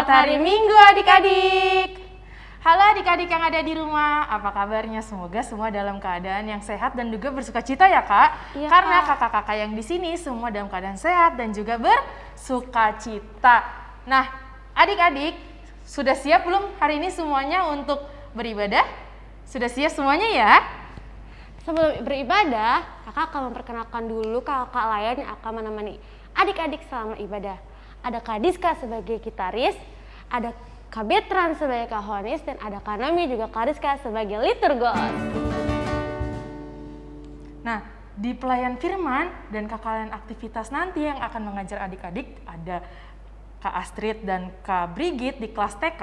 Selamat hari Minggu adik-adik. Halo adik-adik yang ada di rumah, apa kabarnya? Semoga semua dalam keadaan yang sehat dan juga bersuka cita ya kak. Iya, Karena Kak. kakak-kakak yang di sini semua dalam keadaan sehat dan juga bersuka cita. Nah, adik-adik sudah siap belum hari ini semuanya untuk beribadah? Sudah siap semuanya ya? Sebelum beribadah, kakak akan memperkenalkan dulu kakak lain yang akan menemani adik-adik selama ibadah. Ada Kak Diska sebagai gitaris, ada Kak Betran sebagai kahonis, dan ada Kak Nami juga Kak Rizka sebagai liturgos. Nah, di pelayan firman dan kakak aktivitas nanti yang akan mengajar adik-adik ada Kak Astrid dan Kak Brigit di kelas TK,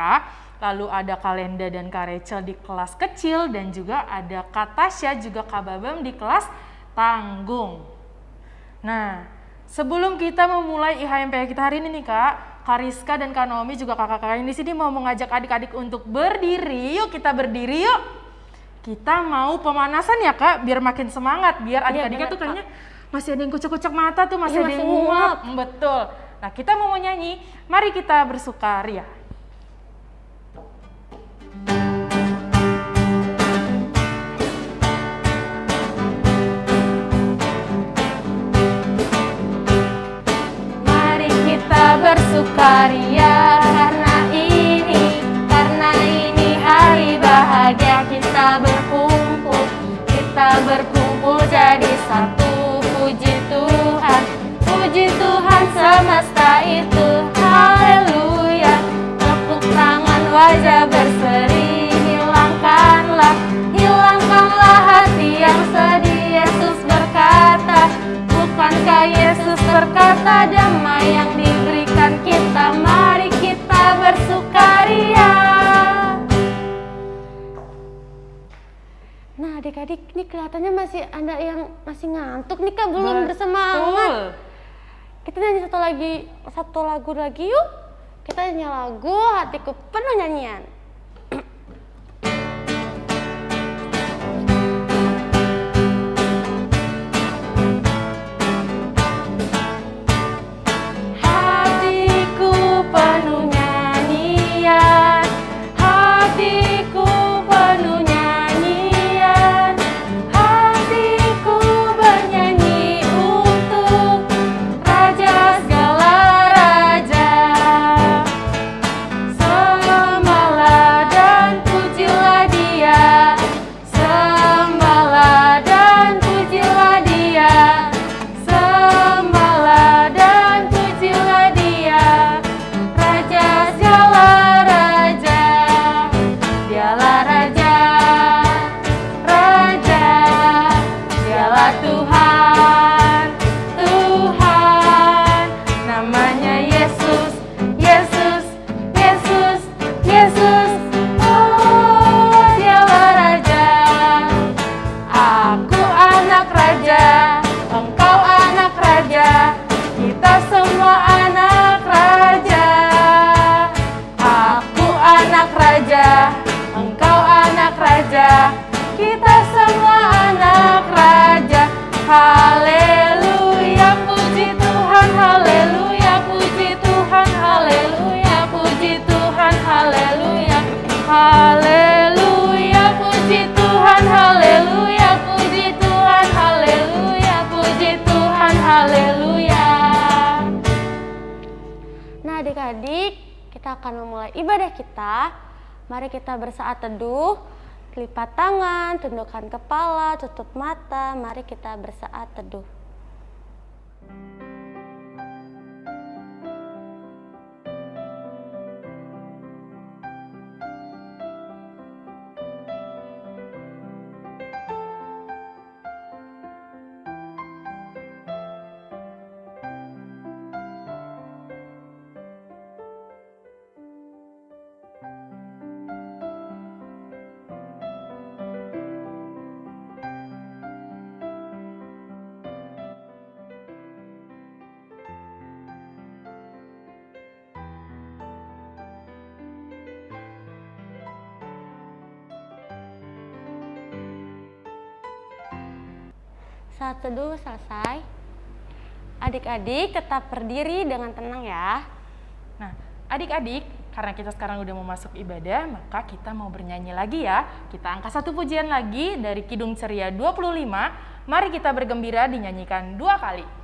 lalu ada Kak dan Kak Rachel di kelas kecil, dan juga ada Kak Tasya juga Kak Babam di kelas tanggung. Nah, sebelum kita memulai IHMP kita hari ini nih Kak, Rizka dan Kak Naomi juga kakak-kakak yang di sini mau mengajak adik-adik untuk berdiri. Yuk kita berdiri yuk. Kita mau pemanasan ya kak, biar makin semangat, biar Iya, adik-adiknya tuh kayaknya masih ada yang kucek-kucek mata tuh, masih Iya, ada yang nguap. Betul. Nah kita mau nyanyi, mari kita bersukaria. Mari bersukaria karena ini, karena ini hari bahagia kita berkumpul, kita berkumpul jadi satu. Puji Tuhan, puji Tuhan semesta itu, haleluya. Tepuk tangan wajah berseri, hilangkanlah, hilangkanlah hati yang sedih. Yesus berkata, Bukankah Yesus berkata damai yang Adik-adik ini kelihatannya masih ada yang masih ngantuk nih kak. Belum bersemangat. Kita nyanyi satu lagi satu lagu lagi yuk. Kita nyanyi lagu hatiku penuh nyanyian tundukkan kepala, tutup mata. Mari kita bersaat teduh. Saat teduh selesai. Adik-adik tetap berdiri dengan tenang ya. Nah, adik-adik, karena kita sekarang udah mau masuk ibadah, maka kita mau bernyanyi lagi ya. Kita angkat satu pujian lagi dari Kidung Ceria 25. Mari kita bergembira dinyanyikan dua kali.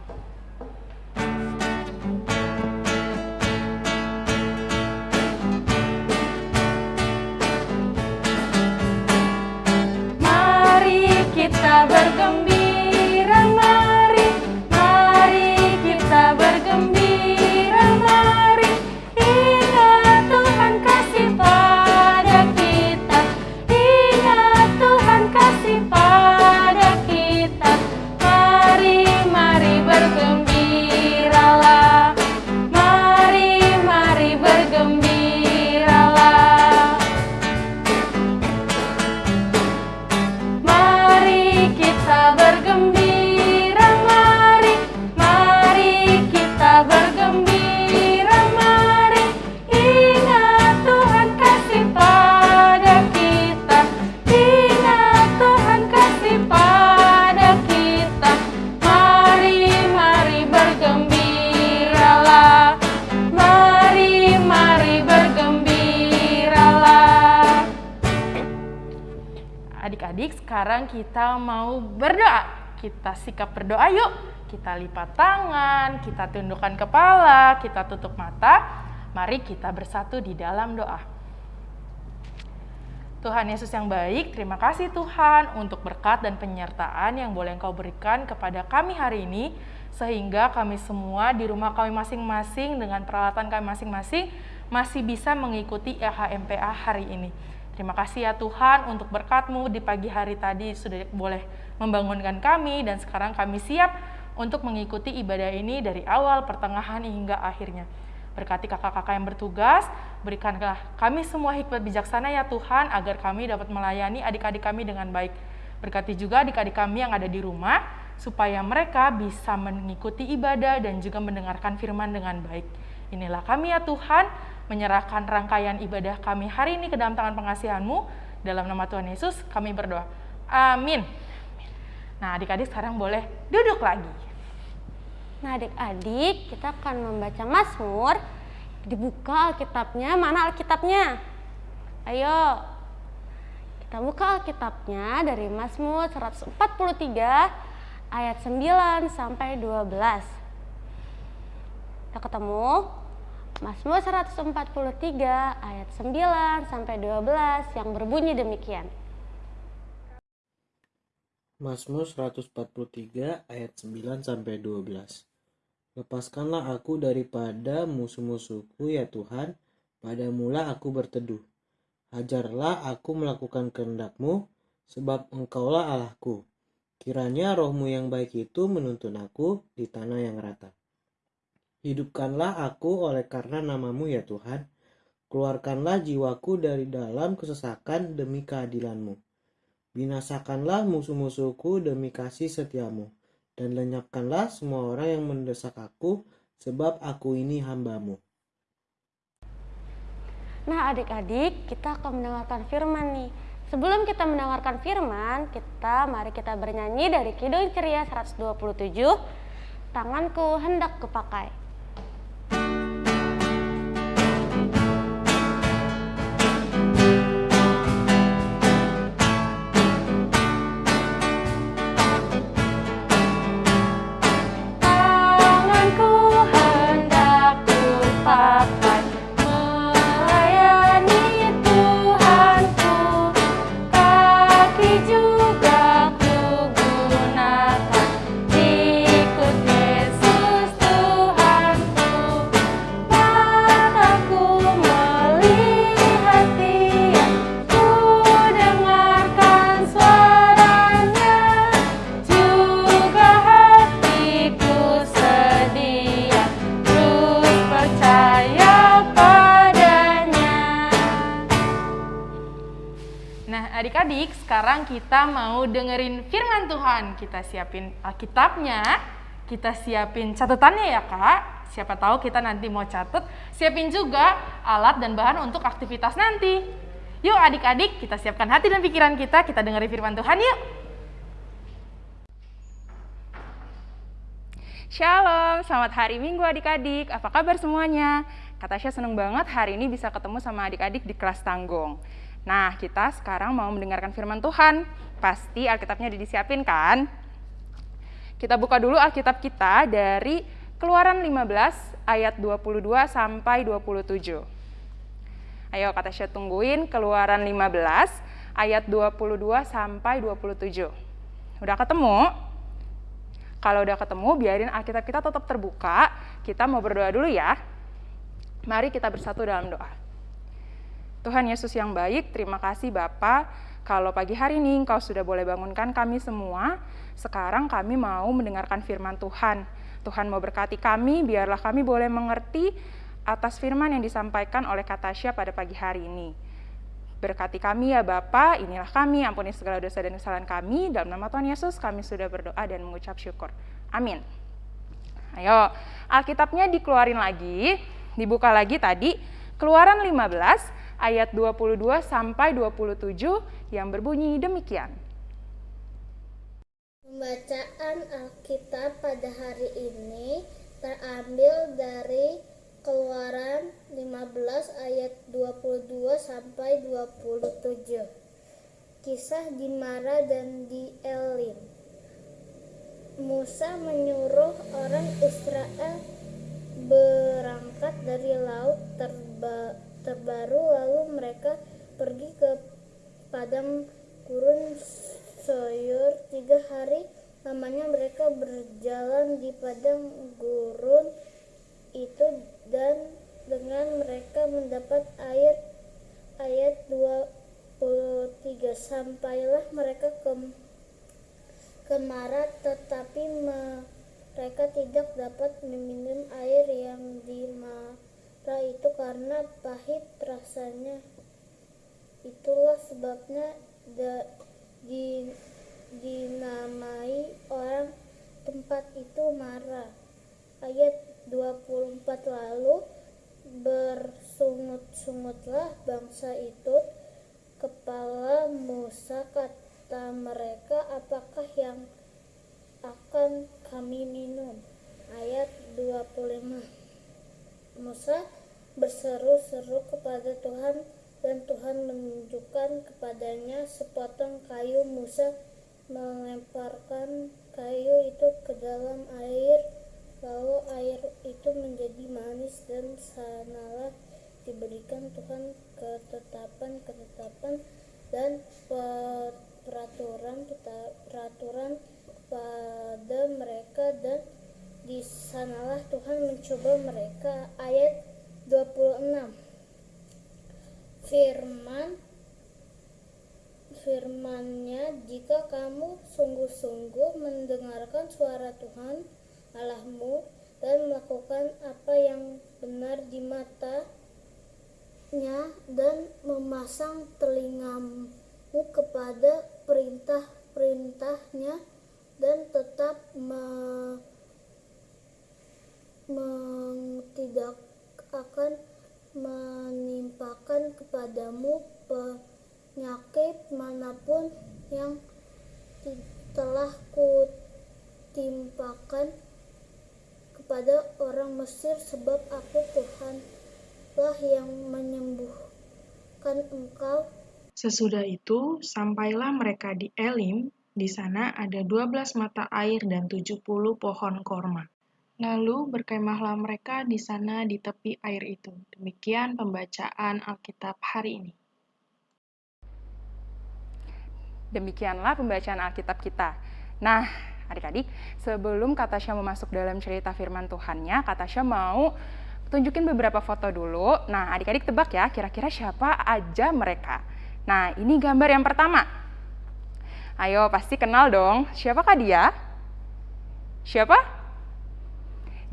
Sikap berdoa yuk. Kita lipat tangan, kita tundukkan kepala, kita tutup mata. Mari kita bersatu di dalam doa. Tuhan Yesus yang baik, terima kasih Tuhan untuk berkat dan penyertaan yang boleh Engkau berikan kepada kami hari ini, sehingga kami semua di rumah kami masing-masing dengan peralatan kami masing-masing masih bisa mengikuti EHMPA hari ini. Terima kasih ya Tuhan untuk berkat-Mu di pagi hari tadi sudah boleh membangunkan kami dan sekarang kami siap untuk mengikuti ibadah ini dari awal, pertengahan hingga akhirnya. Berkati kakak-kakak yang bertugas, berikanlah kami semua hikmat bijaksana ya Tuhan agar kami dapat melayani adik-adik kami dengan baik. Berkati juga adik-adik kami yang ada di rumah supaya mereka bisa mengikuti ibadah dan juga mendengarkan firman dengan baik. Inilah kami ya Tuhan, menyerahkan rangkaian ibadah kami hari ini ke dalam tangan pengasihanmu. Dalam nama Tuhan Yesus kami berdoa. Amin. Nah adik-adik sekarang boleh duduk lagi. Nah adik-adik kita akan membaca Mazmur. Dibuka Alkitabnya, mana Alkitabnya? Ayo, kita buka Alkitabnya dari Mazmur 143 ayat 9 sampai 12. Kita ketemu? Mazmur 143 ayat 9 sampai 12 yang berbunyi demikian. Mazmur 143 ayat 9 sampai 12. Lepaskanlah aku daripada musuh-musuhku ya Tuhan, pada mula aku berteduh. Hajarlah aku melakukan kehendakmu, sebab engkaulah Allahku. Kiranya rohmu yang baik itu menuntun aku di tanah yang rata. Hidupkanlah aku oleh karena namamu ya Tuhan. Keluarkanlah jiwaku dari dalam kesesakan demi keadilanmu. Binasakanlah musuh-musuhku demi kasih setiamu. Dan lenyapkanlah semua orang yang mendesak aku, sebab aku ini hambamu. Nah adik-adik, kita akan mendengarkan firman nih. Sebelum kita mendengarkan firman, kita mari kita bernyanyi dari Kidung Ceria 127, Tanganku hendak kupakai. Kita mau dengerin firman Tuhan. Kita siapin Alkitabnya, kita siapin catatannya ya kak. Siapa tahu kita nanti mau catat, siapin juga alat dan bahan untuk aktivitas nanti. Yuk adik-adik, kita siapkan hati dan pikiran kita, kita dengerin firman Tuhan yuk. Shalom, selamat hari Minggu adik-adik. Apa kabar semuanya? Kak Tasya seneng banget hari ini bisa ketemu sama adik-adik di kelas tanggung. Nah, kita sekarang mau mendengarkan firman Tuhan. Pasti Alkitabnya udah disiapin kan? Kita buka dulu Alkitab kita dari Keluaran 15 ayat 22 sampai 27. Ayo Kak Tasya tungguin Keluaran 15 ayat 22 sampai 27. Udah ketemu? Kalau udah ketemu, biarin Alkitab kita tetap terbuka. Kita mau berdoa dulu ya. Mari kita bersatu dalam doa. Tuhan Yesus yang baik, terima kasih Bapa. Kalau pagi hari ini Engkau sudah boleh bangunkan kami semua, sekarang kami mau mendengarkan firman Tuhan. Tuhan mau berkati kami, biarlah kami boleh mengerti atas firman yang disampaikan oleh Katasya pada pagi hari ini. Berkati kami ya Bapa, inilah kami, ampuni segala dosa dan kesalahan kami. Dalam nama Tuhan Yesus kami sudah berdoa dan mengucap syukur. Amin. Ayo, Alkitabnya dikeluarin lagi, dibuka lagi tadi, Keluaran 15 ayat 22 sampai 27 yang berbunyi demikian. Pembacaan Alkitab pada hari ini terambil dari Keluaran 15 ayat 22 sampai 27. Kisah di Mara dan di Elim. Musa menyuruh orang Israel berangkat dari laut terba, terbaru lalu mereka pergi ke padang gurun Soyur tiga hari lamanya mereka berjalan di padang gurun itu dan dengan mereka mendapat air ayat 23 sampailah mereka ke ke Marat tetapi mereka tidak dapat meminum air yang di Mara itu karena pahit rasanya. Itulah sebabnya da, di, dinamai orang tempat itu Mara ayat 24 lalu bersungut-sungutlah bangsa itu kepala Musa kata mereka apakah yang akan kami minum? Ayat 25 Musa berseru-seru kepada Tuhan dan Tuhan menunjukkan kepadanya sepotong kayu. Musa melemparkan kayu itu ke dalam air lalu air itu menjadi manis dan sanalah diberikan Tuhan ketetapan-ketetapan dan peraturan peraturan pada mereka dan di sanalah Tuhan mencoba mereka ayat 26 firman firmannya jika kamu sungguh-sungguh mendengarkan suara Tuhan Allahmu dan melakukan apa yang benar di matanya dan memasang telingamu kepada perintah-perintahnya dan tetap me, me, tidak akan menimpakan kepadamu penyakit mana pun yang telah kutimpakan kepada orang Mesir sebab aku Tuhan lah yang menyembuhkan engkau. Sesudah itu, sampailah mereka di Elim, di sana ada 12 mata air dan 70 pohon korma. Lalu berkemahlah mereka di sana di tepi air itu. Demikian pembacaan Alkitab hari ini. Demikianlah pembacaan Alkitab kita. Nah, adik-adik, sebelum Kak Tasya mau dalam cerita firman Tuhannya, Kak Tasya mau tunjukin beberapa foto dulu. Nah, adik-adik tebak ya, kira-kira siapa aja mereka. Nah, ini gambar yang pertama. Ayo, pasti kenal dong. Siapakah dia? Siapa?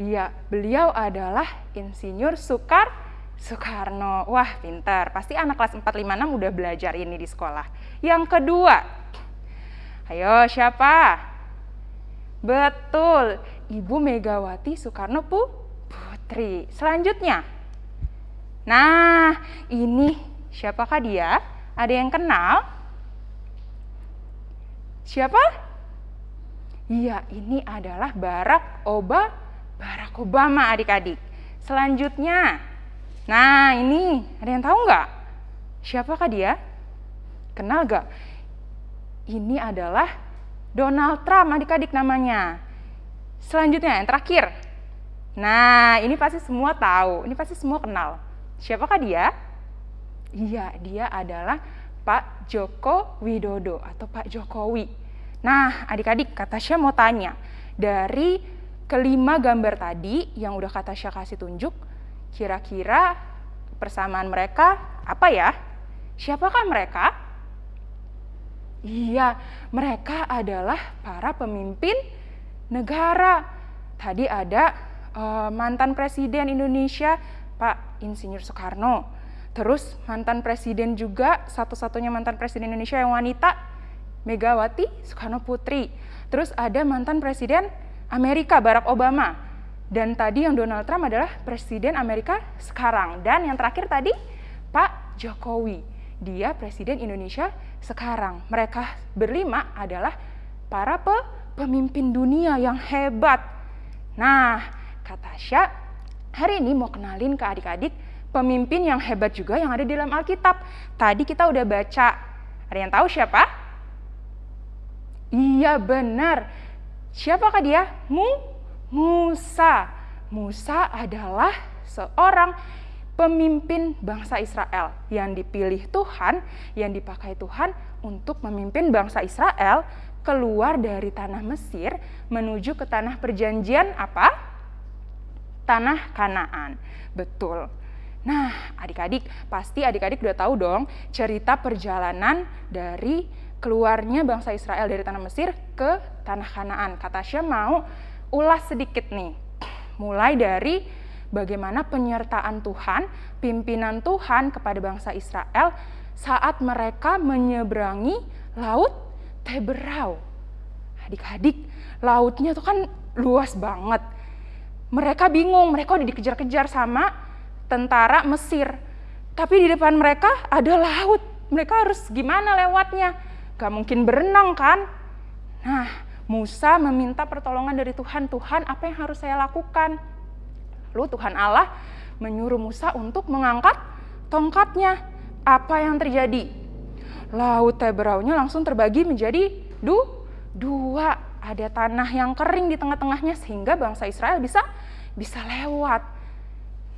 Iya, beliau adalah Insinyur Sukar Soekarno. Wah, pintar. Pasti anak kelas 456 udah belajar ini di sekolah. Yang kedua, ayo siapa? Betul, Ibu Megawati Soekarno Putri. Selanjutnya, nah ini siapakah dia? Ada yang kenal? Siapa? Iya, ini adalah Barack Obama. Barack Obama adik-adik. Selanjutnya, Nah, ini ada yang tahu nggak? Siapakah dia? Kenal nggak? Ini adalah Donald Trump, adik-adik namanya. Selanjutnya, yang terakhir. Nah, ini pasti semua tahu, ini pasti semua kenal. Siapakah dia? Iya, dia adalah Pak Joko Widodo atau Pak Jokowi. Nah, adik-adik, kata Tasya mau tanya, dari kelima gambar tadi yang udah kata Tasya kasih tunjuk, kira-kira persamaan mereka apa ya? Siapakah mereka? Iya, mereka adalah para pemimpin negara. Tadi ada uh, mantan presiden Indonesia, Pak Insinyur Soekarno. Terus mantan presiden juga, satu-satunya mantan presiden Indonesia yang wanita, Megawati Soekarno Putri. Terus ada mantan presiden Amerika, Barack Obama. Dan tadi yang Donald Trump adalah presiden Amerika sekarang. Dan yang terakhir tadi, Pak Jokowi. Dia presiden Indonesia sekarang. Mereka berlima adalah para pe pemimpin dunia yang hebat. Nah, kata Syah, hari ini mau kenalin ke adik-adik pemimpin yang hebat juga yang ada di dalam Alkitab. Tadi kita udah baca. Ada yang tahu siapa? Iya benar. Siapakah dia? Mu Musa. Musa adalah seorang pemimpin bangsa Israel yang dipilih Tuhan, yang dipakai Tuhan untuk memimpin bangsa Israel keluar dari tanah Mesir menuju ke tanah perjanjian apa? Tanah Kanaan. Betul. Nah, adik-adik, pasti adik-adik udah tahu dong cerita perjalanan dari keluarnya bangsa Israel dari tanah Mesir ke tanah Kanaan. Kata Syah mau ulas sedikit nih. Mulai dari bagaimana penyertaan Tuhan, pimpinan Tuhan kepada bangsa Israel saat mereka menyeberangi laut Teberau. Adik-adik, lautnya tuh kan luas banget. Mereka bingung, mereka udah dikejar-kejar sama tentara Mesir. Tapi di depan mereka ada laut. Mereka harus gimana lewatnya? Gak mungkin berenang kan? Nah, Musa meminta pertolongan dari Tuhan. Tuhan, apa yang harus saya lakukan? Lalu Tuhan Allah menyuruh Musa untuk mengangkat tongkatnya. Apa yang terjadi? laut Teberaunya langsung terbagi menjadi du, dua. Ada tanah yang kering di tengah-tengahnya sehingga bangsa Israel bisa bisa lewat.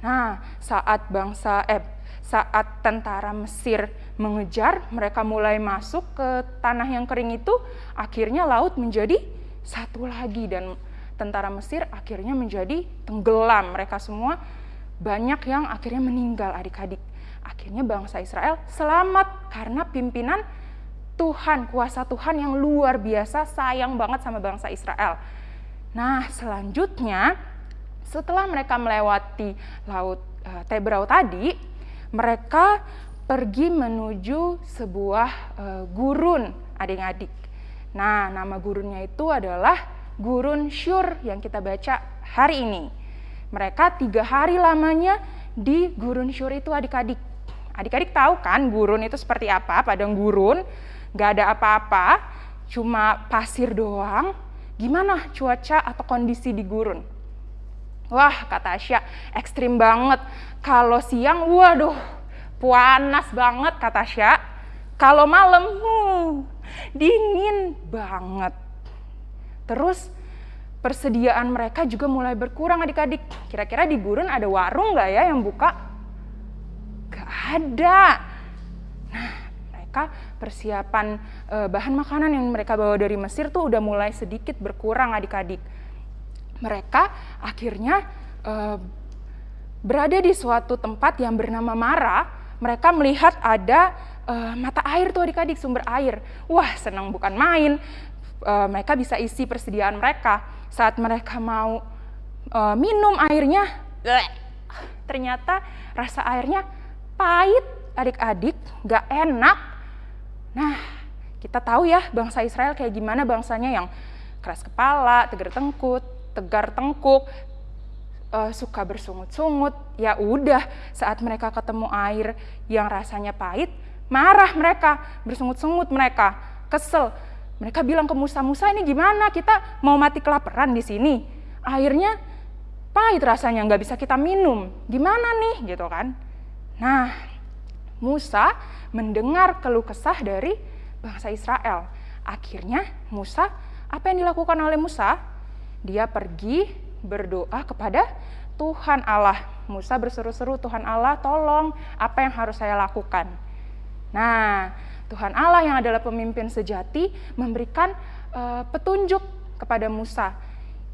Nah, saat bangsa eh saat tentara Mesir mengejar, mereka mulai masuk ke tanah yang kering itu, akhirnya laut menjadi satu lagi dan tentara Mesir akhirnya menjadi tenggelam. Mereka semua banyak yang akhirnya meninggal adik-adik. Akhirnya bangsa Israel selamat karena pimpinan Tuhan, kuasa Tuhan yang luar biasa sayang banget sama bangsa Israel. Nah, selanjutnya setelah mereka melewati laut uh, Tebrau tadi, mereka pergi menuju sebuah uh, gurun adik-adik. Nah, nama gurunnya itu adalah gurun Syur yang kita baca hari ini. Mereka tiga hari lamanya di gurun Syur itu adik-adik. Adik-adik tahu kan gurun itu seperti apa? Padang gurun, gak ada apa-apa, cuma pasir doang. Gimana cuaca atau kondisi di gurun? Wah, kata Asya, ekstrim banget. Kalau siang, waduh, panas banget, kata Asya. Kalau malam, hmm, dingin banget. Terus persediaan mereka juga mulai berkurang adik-adik. Kira-kira di gurun ada warung nggak ya yang buka? Gak ada. Nah, mereka persiapan e, bahan makanan yang mereka bawa dari Mesir tuh udah mulai sedikit berkurang adik-adik. Mereka akhirnya e, berada di suatu tempat yang bernama Mara. Mereka melihat ada e, mata air tuh adik-adik, sumber air. Wah, senang bukan main. E, mereka bisa isi persediaan mereka. Saat mereka mau minum airnya, ternyata rasa airnya pahit adik-adik, gak enak. Nah, kita tahu ya bangsa Israel kayak gimana bangsanya yang keras kepala, tegar tengkut, tegar tengkuk, uh, suka bersungut-sungut. Ya udah, saat mereka ketemu air yang rasanya pahit, marah mereka, bersungut-sungut mereka, kesel. Mereka bilang ke Musa, Musa ini gimana? Kita mau mati kelaparan di sini. Airnya pahit rasanya nggak bisa kita minum. Gimana nih gitu kan? Nah, Musa mendengar keluh kesah dari bangsa Israel. Akhirnya Musa, apa yang dilakukan oleh Musa? Dia pergi berdoa kepada Tuhan Allah. Musa berseru-seru, Tuhan Allah tolong apa yang harus saya lakukan. Nah, Tuhan Allah yang adalah pemimpin sejati memberikan uh, petunjuk kepada Musa.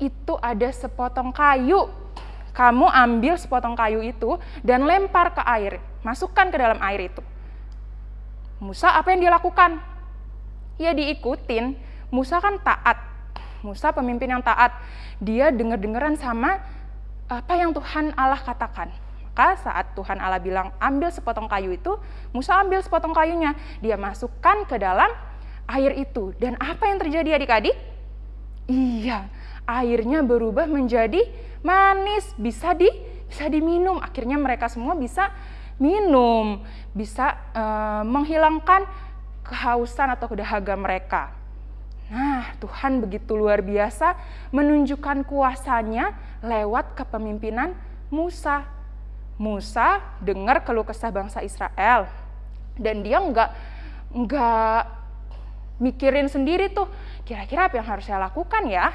Itu ada sepotong kayu. Kamu ambil sepotong kayu itu dan lempar ke air. Masukkan ke dalam air itu. Musa apa yang dia lakukan? Ya diikutin. Musa kan taat. Musa pemimpin yang taat. Dia denger-dengeran sama apa yang Tuhan Allah katakan. Maka saat Tuhan Allah bilang ambil sepotong kayu itu, Musa ambil sepotong kayunya. Dia masukkan ke dalam air itu. Dan apa yang terjadi adik-adik? Iya, airnya berubah menjadi manis, bisa di bisa diminum. Akhirnya mereka semua bisa minum, bisa uh, menghilangkan kehausan atau kedahaga mereka. Nah, Tuhan begitu luar biasa menunjukkan kuasanya lewat kepemimpinan Musa. Musa dengar keluh kesah bangsa Israel dan dia nggak nggak mikirin sendiri tuh kira-kira apa yang harus saya lakukan ya.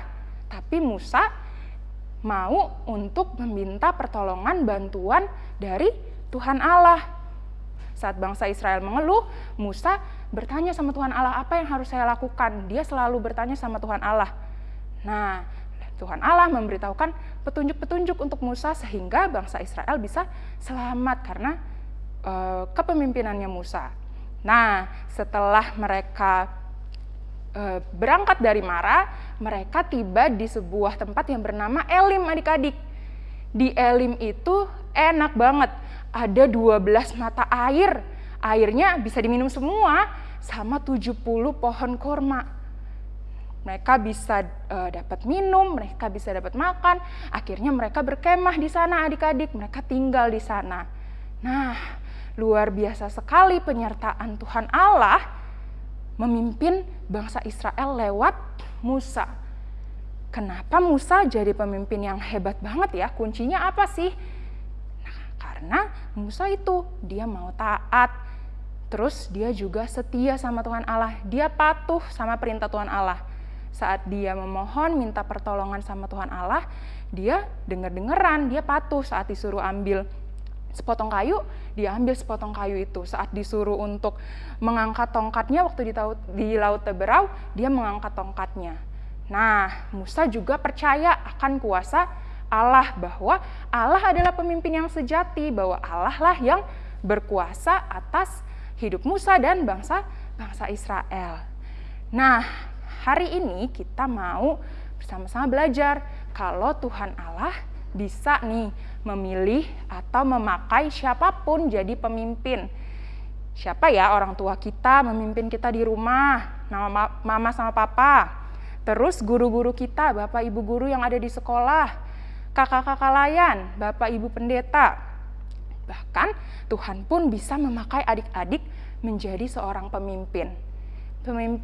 Tapi Musa mau untuk meminta pertolongan bantuan dari Tuhan Allah. Saat bangsa Israel mengeluh, Musa bertanya sama Tuhan Allah, apa yang harus saya lakukan? Dia selalu bertanya sama Tuhan Allah. Nah, Tuhan Allah memberitahukan petunjuk-petunjuk untuk Musa sehingga bangsa Israel bisa selamat karena uh, kepemimpinannya Musa. Nah, setelah mereka uh, berangkat dari Mara, mereka tiba di sebuah tempat yang bernama Elim adik-adik. Di Elim itu enak banget ada 12 mata air. Airnya bisa diminum semua sama 70 pohon kurma. Mereka bisa uh, dapat minum, mereka bisa dapat makan. Akhirnya mereka berkemah di sana adik-adik, mereka tinggal di sana. Nah, luar biasa sekali penyertaan Tuhan Allah memimpin bangsa Israel lewat Musa. Kenapa Musa jadi pemimpin yang hebat banget ya? Kuncinya apa sih? Karena Musa itu dia mau taat, terus dia juga setia sama Tuhan Allah. Dia patuh sama perintah Tuhan Allah. Saat dia memohon minta pertolongan sama Tuhan Allah, dia dengar-dengeran, dia patuh saat disuruh ambil sepotong kayu, dia ambil sepotong kayu itu. Saat disuruh untuk mengangkat tongkatnya waktu di, laut, di Laut Teberau, dia mengangkat tongkatnya. Nah, Musa juga percaya akan kuasa Allah bahwa Allah adalah pemimpin yang sejati, bahwa Allah lah yang berkuasa atas hidup Musa dan bangsa bangsa Israel. Nah, hari ini kita mau bersama-sama belajar kalau Tuhan Allah bisa nih memilih atau memakai siapa pun jadi pemimpin. Siapa ya orang tua kita memimpin kita di rumah, nama mama sama papa. Terus guru-guru kita, bapak ibu guru yang ada di sekolah, kakak-kakak layan, bapak ibu pendeta. Bahkan Tuhan pun bisa memakai adik-adik menjadi seorang pemimpin.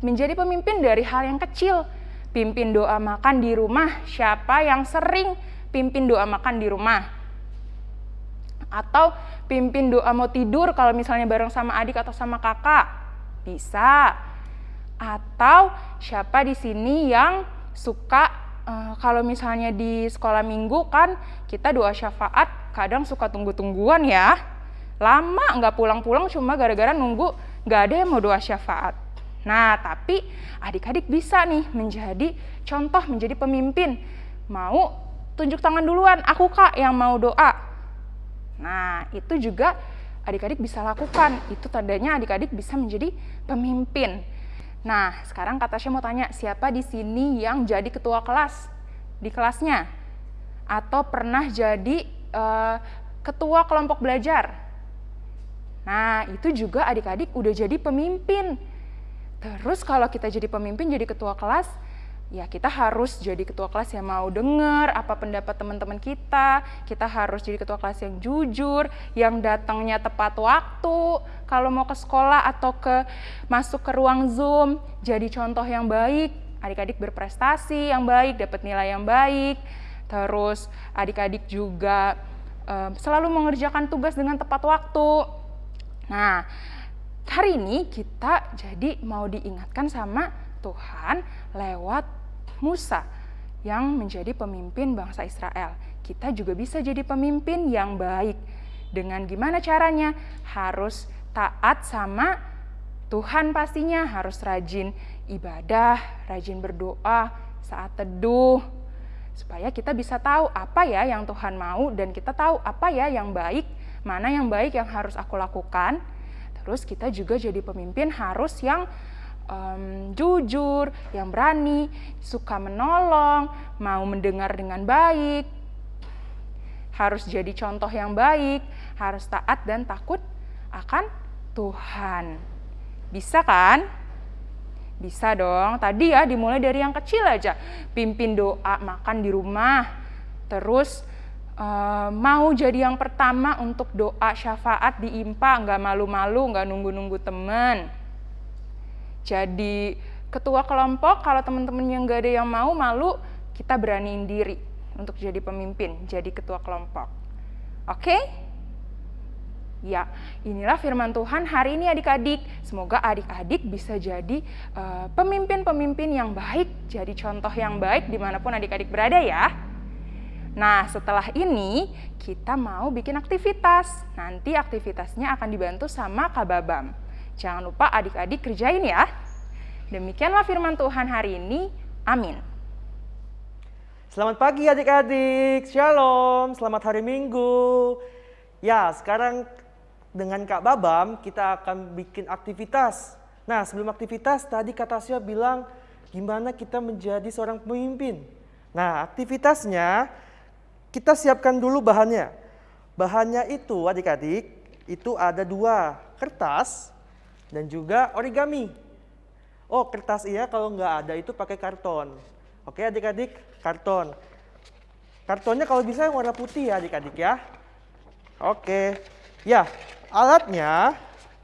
Menjadi pemimpin dari hal yang kecil. Pimpin doa makan di rumah, siapa yang sering pimpin doa makan di rumah? Atau pimpin doa mau tidur kalau misalnya bareng sama adik atau sama kakak? Bisa. Atau siapa di sini yang suka Uh, kalau misalnya di sekolah minggu kan kita doa syafaat kadang suka tunggu-tungguan ya. Lama nggak pulang-pulang cuma gara-gara nunggu nggak ada yang mau doa syafaat. Nah tapi adik-adik bisa nih menjadi contoh, menjadi pemimpin. Mau tunjuk tangan duluan, aku kak yang mau doa. Nah itu juga adik-adik bisa lakukan. Itu tandanya adik-adik bisa menjadi pemimpin. Nah, sekarang Kak Tasya mau tanya, siapa di sini yang jadi ketua kelas di kelasnya? Atau pernah jadi uh, ketua kelompok belajar? Nah, itu juga adik-adik udah jadi pemimpin. Terus kalau kita jadi pemimpin, jadi ketua kelas, ya kita harus jadi ketua kelas yang mau dengar apa pendapat teman-teman kita, kita harus jadi ketua kelas yang jujur, yang datangnya tepat waktu, kalau mau ke sekolah atau ke masuk ke ruang Zoom, jadi contoh yang baik, adik-adik berprestasi yang baik, dapat nilai yang baik. Terus adik-adik juga uh, selalu mengerjakan tugas dengan tepat waktu. Nah, hari ini kita jadi mau diingatkan sama Tuhan lewat Musa yang menjadi pemimpin bangsa Israel. Kita juga bisa jadi pemimpin yang baik. Dengan gimana caranya? Harus taat sama Tuhan pastinya, harus rajin ibadah, rajin berdoa saat teduh, supaya kita bisa tahu apa ya yang Tuhan mau dan kita tahu apa ya yang baik, mana yang baik yang harus aku lakukan. Terus kita juga jadi pemimpin harus yang um, jujur, yang berani, suka menolong, mau mendengar dengan baik, harus jadi contoh yang baik, harus taat dan takut akan Tuhan. Bisa kan? Bisa dong. Tadi ya dimulai dari yang kecil aja. Pimpin doa makan di rumah. Terus uh, mau jadi yang pertama untuk doa syafaat di IMPA, nggak malu-malu, nggak nunggu-nunggu teman. Jadi ketua kelompok, kalau teman-teman yang nggak ada yang mau, malu, kita beraniin diri untuk jadi pemimpin, jadi ketua kelompok. Oke? Okay? Ya, inilah firman Tuhan hari ini adik-adik. Semoga adik-adik bisa jadi eh, pemimpin-pemimpin uh, yang baik, jadi contoh yang baik di mana pun adik-adik berada ya. Nah, setelah ini kita mau bikin aktivitas. Nanti aktivitasnya akan dibantu sama Kak Babam. Jangan lupa adik-adik kerjain ya. Demikianlah firman Tuhan hari ini. Amin. Selamat pagi adik-adik, shalom, selamat hari minggu. Ya, sekarang dengan Kak Babam kita akan bikin aktivitas. Nah sebelum aktivitas tadi Kak Tasya bilang gimana kita menjadi seorang pemimpin. Nah aktivitasnya kita siapkan dulu bahannya. Bahannya itu adik-adik itu ada dua kertas dan juga origami. Oh kertas iya kalau nggak ada itu pakai karton. Oke adik-adik karton. Kartonnya kalau bisa yang warna putih ya adik-adik ya. Oke. Ya, alatnya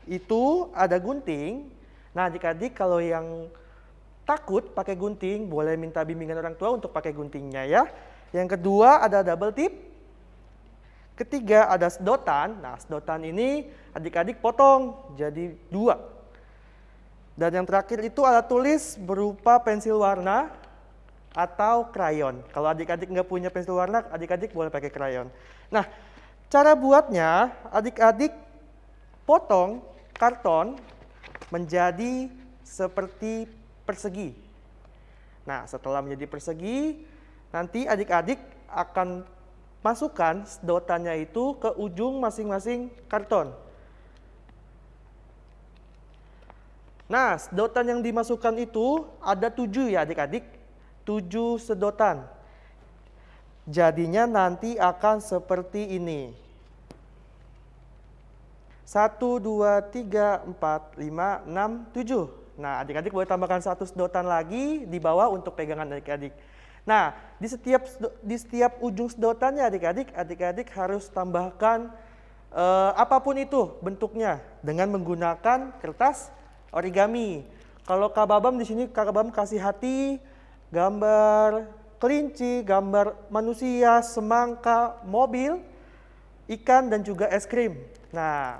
itu ada gunting. Nah, adik-adik kalau yang takut pakai gunting, boleh minta bimbingan orang tua untuk pakai guntingnya ya. Yang kedua ada double tip. Ketiga ada sedotan. Nah, sedotan ini adik-adik potong jadi dua. Dan yang terakhir itu alat tulis berupa pensil warna atau krayon. Kalau adik-adik nggak punya pensil warna, adik-adik boleh pakai krayon. Nah, cara buatnya adik-adik potong karton menjadi seperti persegi. Nah, setelah menjadi persegi, nanti adik-adik akan masukkan sedotannya itu ke ujung masing-masing karton. Nah, sedotan yang dimasukkan itu ada tujuh ya adik-adik, tujuh sedotan. Jadinya nanti akan seperti ini. 1, 2, 3, 4, 5, 6, 7. Nah, adik-adik boleh tambahkan satu sedotan lagi di bawah untuk pegangan adik-adik. Nah, di setiap di setiap ujung sedotannya adik-adik, adik-adik harus tambahkan uh, apa pun itu bentuknya dengan menggunakan kertas origami. Kalau Kak Babam di sini Kak Babam kasih hati, gambar kelinci, gambar manusia, semangka, mobil, ikan dan juga es krim. Nah,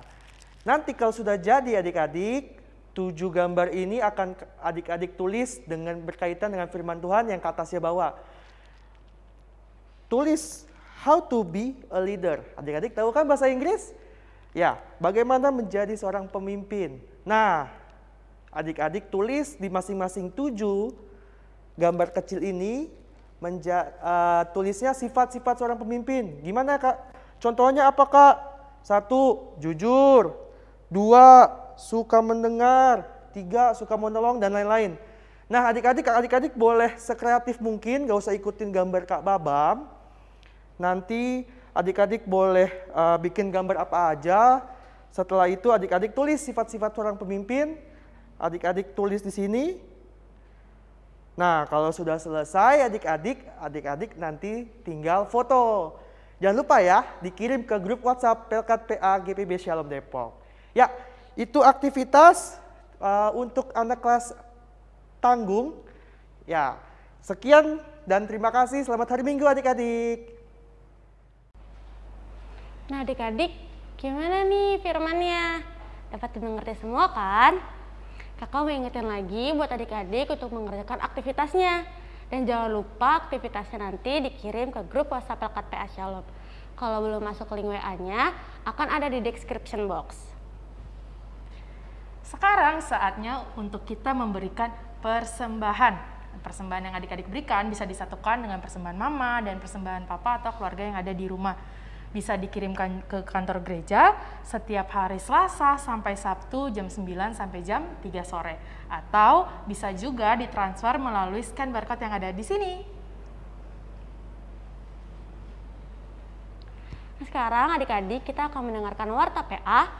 Nanti kalau sudah jadi adik-adik, tujuh gambar ini akan adik-adik tulis dengan berkaitan dengan firman Tuhan yang kata saya bawa. Tulis how to be a leader. Adik-adik tahu kan bahasa Inggris? Ya, bagaimana menjadi seorang pemimpin. Nah, adik-adik tulis di masing-masing tujuh gambar kecil ini menja, uh, tulisnya sifat-sifat seorang pemimpin. Gimana kak? Contohnya apa kak? Satu, jujur dua suka mendengar, tiga suka menolong dan lain-lain. Nah adik-adik, adik-adik boleh sekreatif mungkin, gak usah ikutin gambar Kak Babam. Nanti adik-adik boleh uh, bikin gambar apa aja. Setelah itu adik-adik tulis sifat-sifat seorang pemimpin. Adik-adik tulis di sini. Nah kalau sudah selesai adik-adik, adik-adik nanti tinggal foto. Jangan lupa ya, dikirim ke grup WhatsApp Pelkat PA GPB Shalom Depok. Ya, itu aktivitas uh, untuk anak kelas tanggung. Ya, sekian dan terima kasih. Selamat hari Minggu adik-adik. Nah adik-adik, gimana nih firmannya? Dapat dimengerti semua kan? Kakak mau ingetin lagi buat adik-adik untuk mengerjakan aktivitasnya. Dan jangan lupa aktivitasnya nanti dikirim ke grup WhatsApp Pelkat PA Shalom. Kalau belum masuk link WA-nya, akan ada di description box. Sekarang saatnya untuk kita memberikan persembahan. Persembahan yang adik-adik berikan bisa disatukan dengan persembahan mama dan persembahan papa atau keluarga yang ada di rumah. Bisa dikirimkan ke kantor gereja setiap hari Selasa sampai Sabtu jam 9 sampai jam 3 sore. Atau bisa juga ditransfer melalui scan barcode yang ada di sini. Sekarang adik-adik kita akan mendengarkan Warta PA.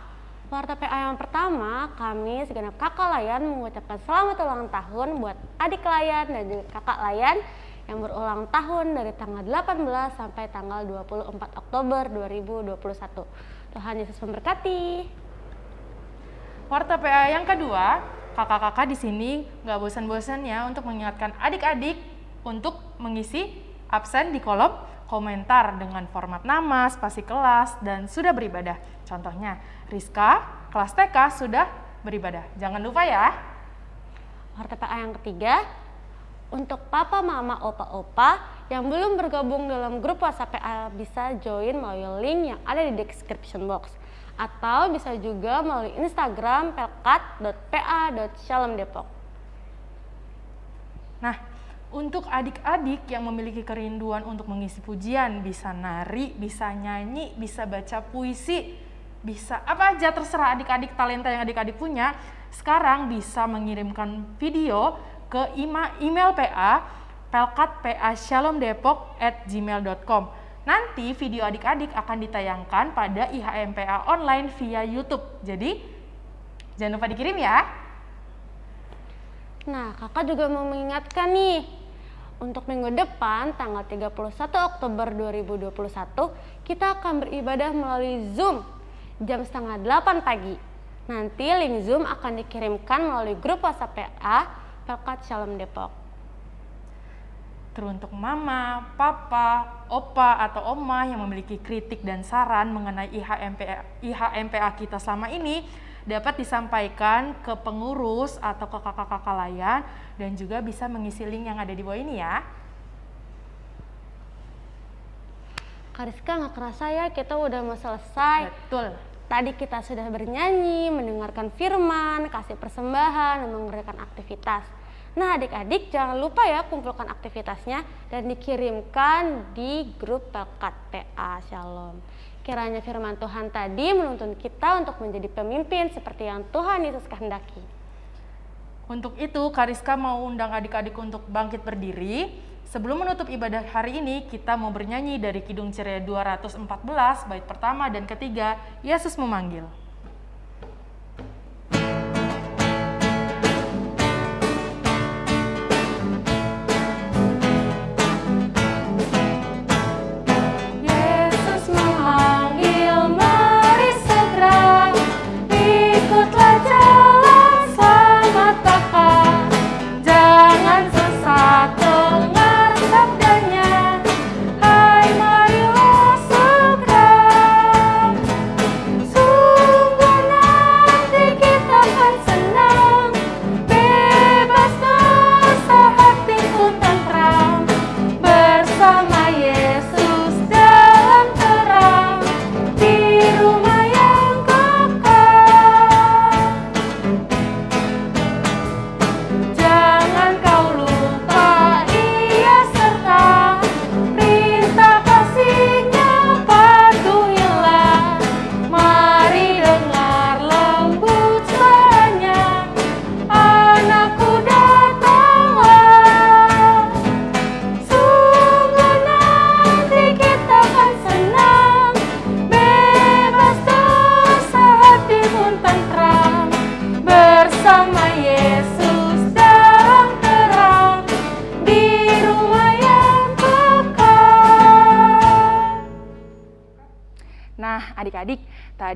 Warta PA yang pertama, kami segenap kakak layan mengucapkan selamat ulang tahun buat adik layan dan kakak layan yang berulang tahun dari tanggal 18 sampai tanggal 24 Oktober 2021. Tuhan Yesus memberkati. Warta PA yang kedua, kakak-kakak di sini nggak bosan-bosannya untuk mengingatkan adik-adik untuk mengisi absen di kolom komentar dengan format nama, spasi kelas, dan sudah beribadah. Contohnya, Rizka, kelas TK sudah beribadah. Jangan lupa ya. Warta PA yang ketiga, untuk papa, mama, opa, opa yang belum bergabung dalam grup WhatsApp PA bisa join melalui link yang ada di description box. Atau bisa juga melalui Instagram pelkat.pa.shalomdepok. Nah, untuk adik-adik yang memiliki kerinduan untuk mengisi pujian, bisa nari, bisa nyanyi, bisa baca puisi, bisa apa aja terserah adik-adik talenta yang adik-adik punya, sekarang bisa mengirimkan video ke email PA pelkatpashalomdepok@gmail.com. Nanti video adik-adik akan ditayangkan pada IHMPA online via YouTube. Jadi jangan lupa dikirim ya. Nah, kakak juga mau mengingatkan nih, untuk minggu depan tanggal 31 Oktober 2021 kita akan beribadah melalui Zoom jam setengah 8 pagi. Nanti link Zoom akan dikirimkan melalui grup WhatsApp PA Pelkat Shalom Depok. Teruntuk mama, papa, opa, atau oma yang memiliki kritik dan saran mengenai IHMPA, IHMPA kita selama ini dapat disampaikan ke pengurus atau ke kakak-kakak layan dan juga bisa mengisi link yang ada di bawah ini ya. Kariska nggak kerasa ya kita udah mau selesai. Betul. Tadi kita sudah bernyanyi, mendengarkan firman, kasih persembahan, dan mengerjakan aktivitas. Nah adik-adik jangan lupa ya kumpulkan aktivitasnya dan dikirimkan di grup Pelkat PA Shalom. Kiranya firman Tuhan tadi menuntun kita untuk menjadi pemimpin seperti yang Tuhan Yesus kehendaki. Untuk itu, Kariska mau undang adik-adik untuk bangkit berdiri. Sebelum menutup ibadah hari ini, kita mau bernyanyi dari Kidung Ceria 214, bait pertama dan ketiga, Yesus memanggil.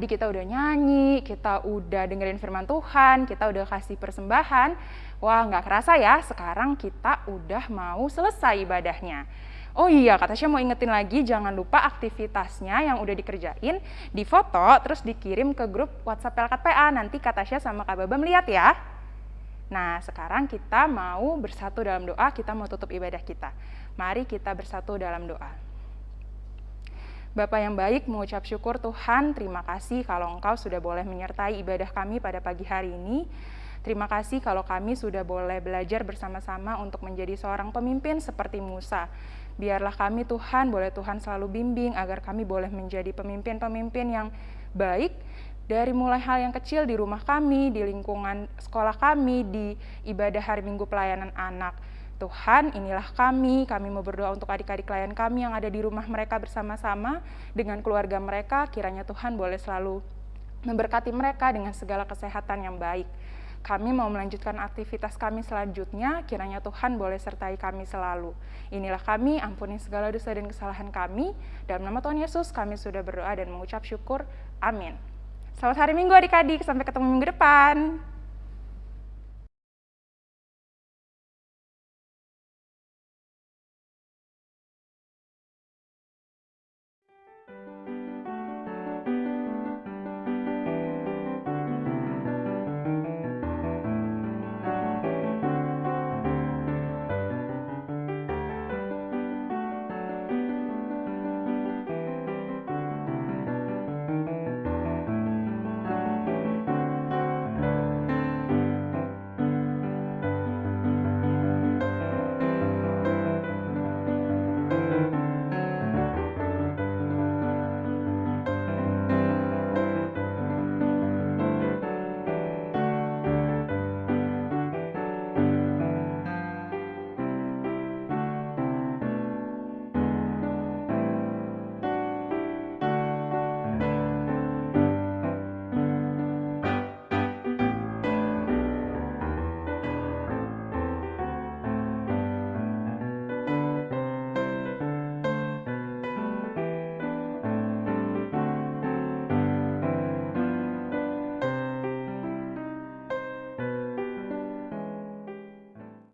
Kita udah nyanyi, kita udah dengerin firman Tuhan, kita udah kasih persembahan. Wah, nggak kerasa ya, sekarang kita udah mau selesai ibadahnya. Oh iya, kata Tasya mau ingetin lagi, jangan lupa aktivitasnya yang udah dikerjain, difoto, terus dikirim ke grup WhatsApp Pelkat PA. Nanti kata Tasya sama Kak Baba melihat ya. Nah, sekarang kita mau bersatu dalam doa, kita mau tutup ibadah kita. Mari kita bersatu dalam doa. Bapak yang baik, mengucap syukur Tuhan, terima kasih kalau Engkau sudah boleh menyertai ibadah kami pada pagi hari ini. Terima kasih kalau kami sudah boleh belajar bersama-sama untuk menjadi seorang pemimpin seperti Musa. Biarlah kami Tuhan, boleh Tuhan selalu bimbing agar kami boleh menjadi pemimpin-pemimpin yang baik dari mulai hal yang kecil di rumah kami, di lingkungan sekolah kami, di ibadah hari Minggu pelayanan anak. Tuhan, inilah kami, kami mau berdoa untuk adik-adik klien kami yang ada di rumah mereka bersama-sama dengan keluarga mereka, kiranya Tuhan boleh selalu memberkati mereka dengan segala kesehatan yang baik. Kami mau melanjutkan aktivitas kami selanjutnya, kiranya Tuhan boleh sertai kami selalu. Inilah kami, ampuni segala dosa dan kesalahan kami. Dalam nama Tuhan Yesus, kami sudah berdoa dan mengucap syukur. Amin. Selamat hari Minggu adik-adik, sampai ketemu minggu depan.